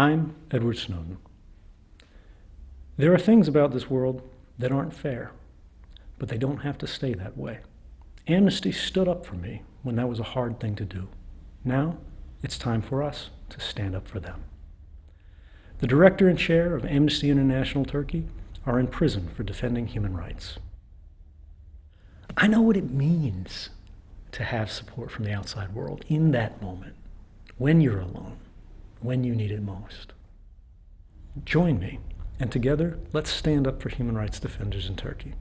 I'm Edward Snowden. There are things about this world that aren't fair, but they don't have to stay that way. Amnesty stood up for me when that was a hard thing to do. Now, it's time for us to stand up for them. The director and chair of Amnesty International Turkey are in prison for defending human rights. I know what it means to have support from the outside world in that moment, when you're alone, when you need it most. Join me, and together, let's stand up for human rights defenders in Turkey.